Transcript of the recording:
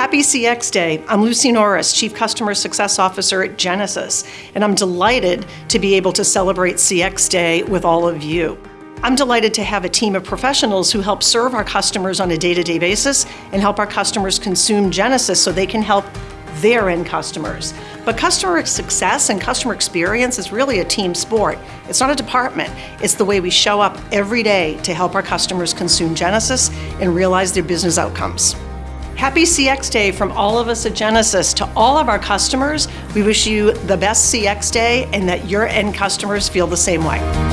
Happy CX Day. I'm Lucy Norris, Chief Customer Success Officer at Genesys, and I'm delighted to be able to celebrate CX Day with all of you. I'm delighted to have a team of professionals who help serve our customers on a day-to-day basis and help our customers consume Genesys so they can help their end customers. But customer success and customer experience is really a team sport. It's not a department. It's the way we show up every day to help our customers consume Genesys and realize their business outcomes. Happy CX Day from all of us at Genesys. To all of our customers, we wish you the best CX Day and that your end customers feel the same way.